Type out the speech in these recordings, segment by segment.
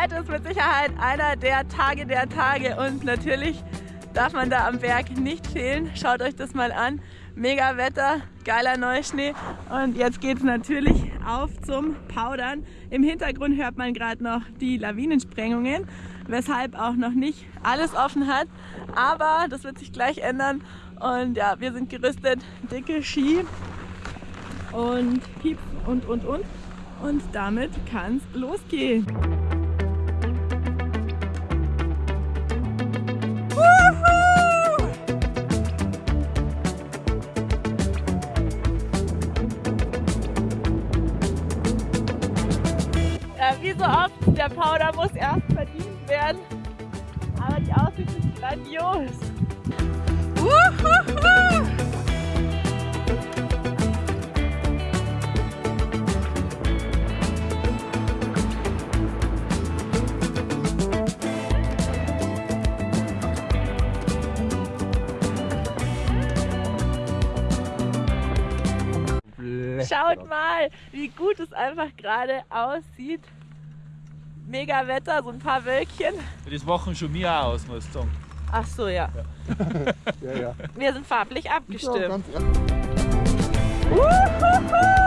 Heute ist mit Sicherheit einer der Tage der Tage und natürlich darf man da am Berg nicht fehlen. Schaut euch das mal an. Mega Wetter, geiler Neuschnee und jetzt geht es natürlich auf zum Powdern. Im Hintergrund hört man gerade noch die Lawinensprengungen, weshalb auch noch nicht alles offen hat. Aber das wird sich gleich ändern und ja, wir sind gerüstet, dicke Ski und Pieps und und und und damit kann es losgehen. Powder muss erst verdient werden. Aber die Aussicht ist grandios. Uhuhu. Schaut mal, wie gut es einfach gerade aussieht. Mega Wetter, so ein paar Wölkchen. Das machen schon mir aus, muss ich sagen. Ach so, ja. Ja, ja. Wir sind farblich Ja, abgestimmt. ganz Uhuhu.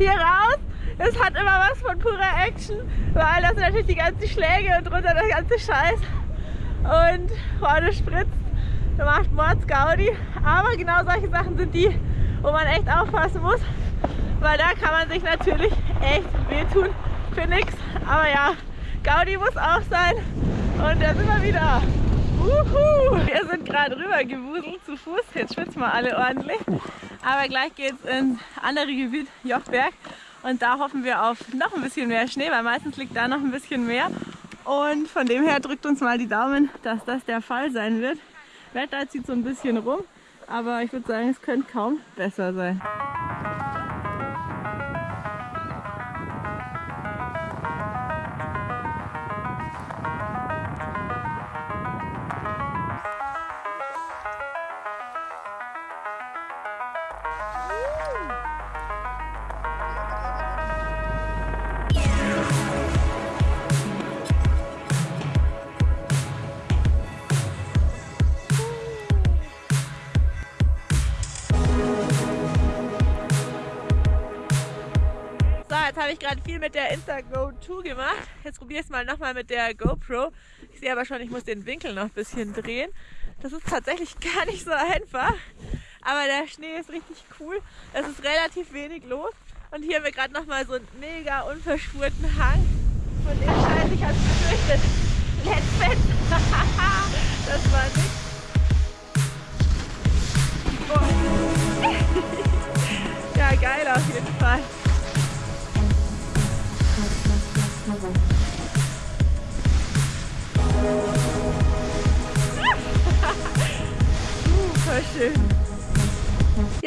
Hier raus. Es hat immer was von purer Action, weil das sind natürlich die ganzen Schläge und drunter der ganze Scheiß. Und vorne spritzt, macht Mords Gaudi. Aber genau solche Sachen sind die, wo man echt aufpassen muss, weil da kann man sich natürlich echt wehtun für nichts. Aber ja, Gaudi muss auch sein. Und da sind wir wieder. Uhu. Wir sind gerade rüber gewuselt zu Fuß. Jetzt schwitzen wir alle ordentlich. Aber gleich geht es ins andere Gebiet, Jochberg. Und da hoffen wir auf noch ein bisschen mehr Schnee, weil meistens liegt da noch ein bisschen mehr. Und von dem her drückt uns mal die Daumen, dass das der Fall sein wird. Wetter zieht so ein bisschen rum, aber ich würde sagen, es könnte kaum besser sein. Jetzt habe ich gerade viel mit der Instago 2 gemacht. Jetzt probiere ich es mal nochmal mit der GoPro. Ich sehe aber schon, ich muss den Winkel noch ein bisschen drehen. Das ist tatsächlich gar nicht so einfach. Aber der Schnee ist richtig cool. Es ist relativ wenig los. Und hier haben wir gerade nochmal so einen mega unverspurten Hang. Von dem Scheiß, ich hatte befürchtet. Letztfett. das war nix. Oh. ja, geil auf jeden Fall.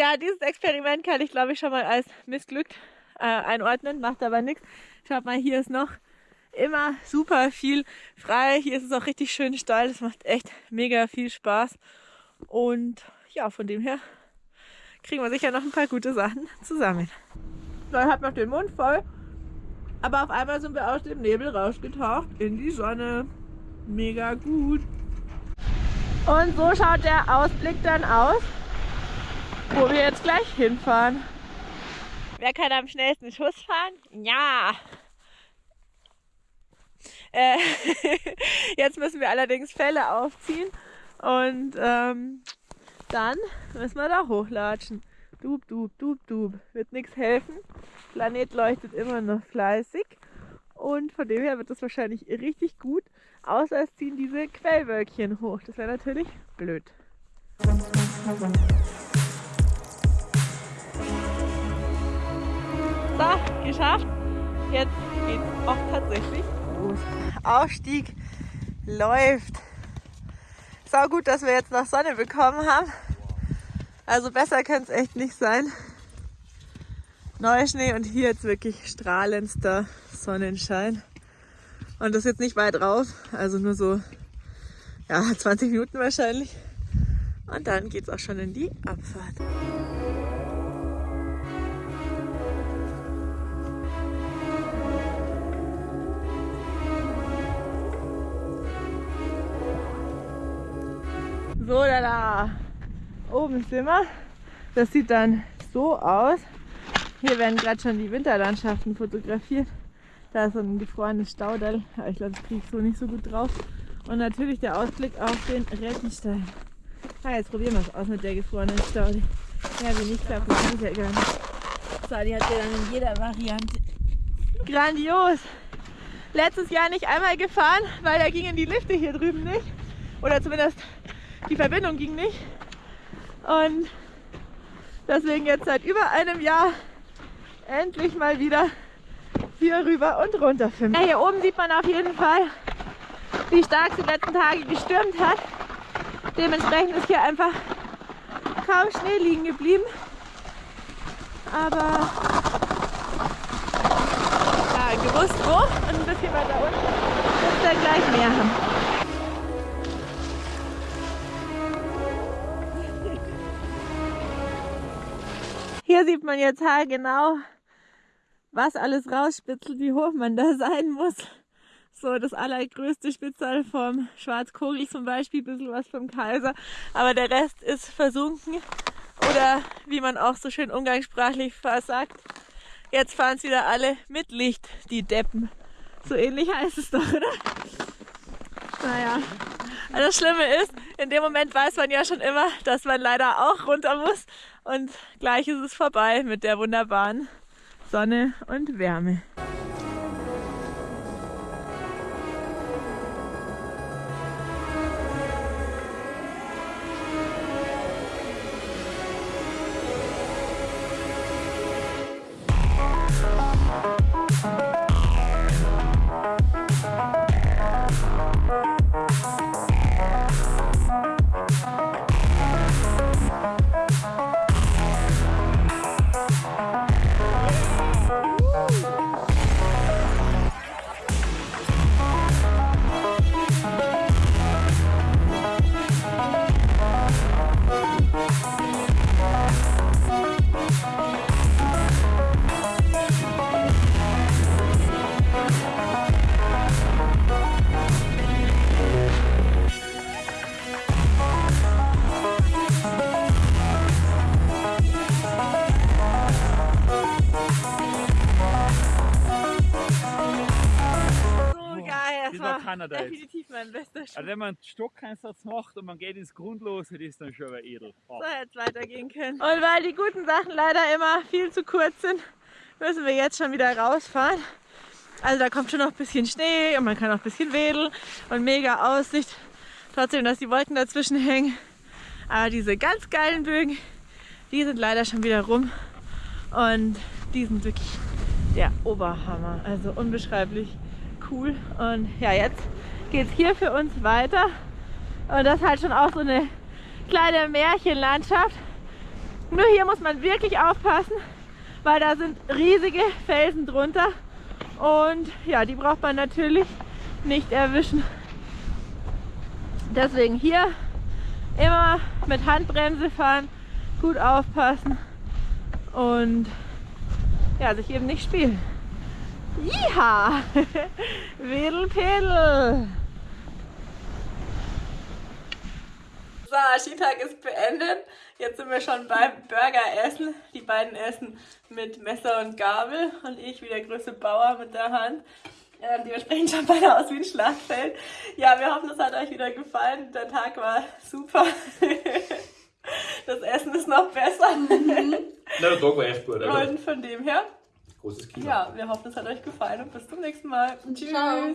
Ja, dieses Experiment kann ich glaube ich schon mal als missglückt äh, einordnen, macht aber nichts. Schaut mal, hier ist noch immer super viel frei. Hier ist es auch richtig schön steil. Das macht echt mega viel Spaß. Und ja, von dem her kriegen wir sicher noch ein paar gute Sachen zusammen. So, ich habe noch den Mund voll. Aber auf einmal sind wir aus dem Nebel rausgetaucht in die Sonne. Mega gut. Und so schaut der Ausblick dann aus, wo wir jetzt gleich hinfahren. Wer kann am schnellsten Schuss fahren? Ja! Äh, jetzt müssen wir allerdings Fälle aufziehen und ähm, dann müssen wir da hochlatschen. Dub, dub, dub, dub. Wird nichts helfen. Planet leuchtet immer noch fleißig. Und von dem her wird das wahrscheinlich richtig gut. Außer es ziehen diese Quellwölkchen hoch. Das wäre natürlich blöd. So, geschafft. Jetzt geht's auch tatsächlich los. Aufstieg läuft. Sau gut, dass wir jetzt noch Sonne bekommen haben. Also besser kann es echt nicht sein. Neuschnee und hier jetzt wirklich strahlendster Sonnenschein. Und das ist jetzt nicht weit raus, also nur so ja, 20 Minuten wahrscheinlich. Und dann geht es auch schon in die Abfahrt. So, da, da. Oben sind wir. Das sieht dann so aus. Hier werden gerade schon die Winterlandschaften fotografiert. Da ist so ein gefrorenes Staudal, aber ich glaube, das kriege ich so nicht so gut drauf. Und natürlich der Ausblick auf den Rettenstein. Ah, jetzt probieren wir es aus mit der gefrorenen Staude. Ja, wie nicht klappt, das ich ja gar nicht. So, die hat ja dann in jeder Variante. Grandios! Letztes Jahr nicht einmal gefahren, weil da gingen die Lifte hier drüben nicht. Oder zumindest die Verbindung ging nicht. Und deswegen jetzt seit über einem Jahr endlich mal wieder hier rüber und runter filmen. Ja, hier oben sieht man auf jeden Fall, wie stark es die letzten Tage gestürmt hat. Dementsprechend ist hier einfach kaum Schnee liegen geblieben. Aber ja, gewusst wo und ein bisschen weiter unten wird dann gleich mehr haben. Hier sieht man jetzt haargenau, was alles rausspitzelt, wie hoch man da sein muss. So das allergrößte Spitzal vom Schwarzkogel zum Beispiel, ein bisschen was vom Kaiser, aber der Rest ist versunken. Oder wie man auch so schön umgangssprachlich sagt, jetzt fahren es wieder alle mit Licht, die Deppen. So ähnlich heißt es doch, oder? Naja. Also das Schlimme ist, in dem Moment weiß man ja schon immer, dass man leider auch runter muss. Und gleich ist es vorbei mit der wunderbaren Sonne und Wärme. Kanada jetzt. Definitiv mein bester Schuh. Also wenn man einen Stockeinsatz macht und man geht ins Grundlose, das ist dann schon wieder edel. So jetzt weitergehen können. Und weil die guten Sachen leider immer viel zu kurz sind, müssen wir jetzt schon wieder rausfahren. Also da kommt schon noch ein bisschen Schnee und man kann auch ein bisschen wedeln und mega Aussicht. Trotzdem, dass die Wolken dazwischen hängen. Aber diese ganz geilen Bögen, die sind leider schon wieder rum. Und die sind wirklich der Oberhammer. Also unbeschreiblich cool. Und ja, jetzt geht es hier für uns weiter. Und das ist halt schon auch so eine kleine Märchenlandschaft. Nur hier muss man wirklich aufpassen, weil da sind riesige Felsen drunter. Und ja, die braucht man natürlich nicht erwischen. Deswegen hier immer mit Handbremse fahren, gut aufpassen und ja, sich eben nicht spielen. Jiha! Wedelpedel! So, Skitag ist beendet. Jetzt sind wir schon beim Burgeressen. Die beiden essen mit Messer und Gabel und ich wie der größte Bauer mit der Hand. Ähm, dementsprechend schaut beide aus wie ein Schlachtfeld. Ja, wir hoffen, es hat euch wieder gefallen. Der Tag war super. Das Essen ist noch besser. Na, der Tag war echt gut, oder? Und von dem her Großes Kino. ja, wir hoffen, es hat euch gefallen und bis zum nächsten Mal. Tschüss. Ciao.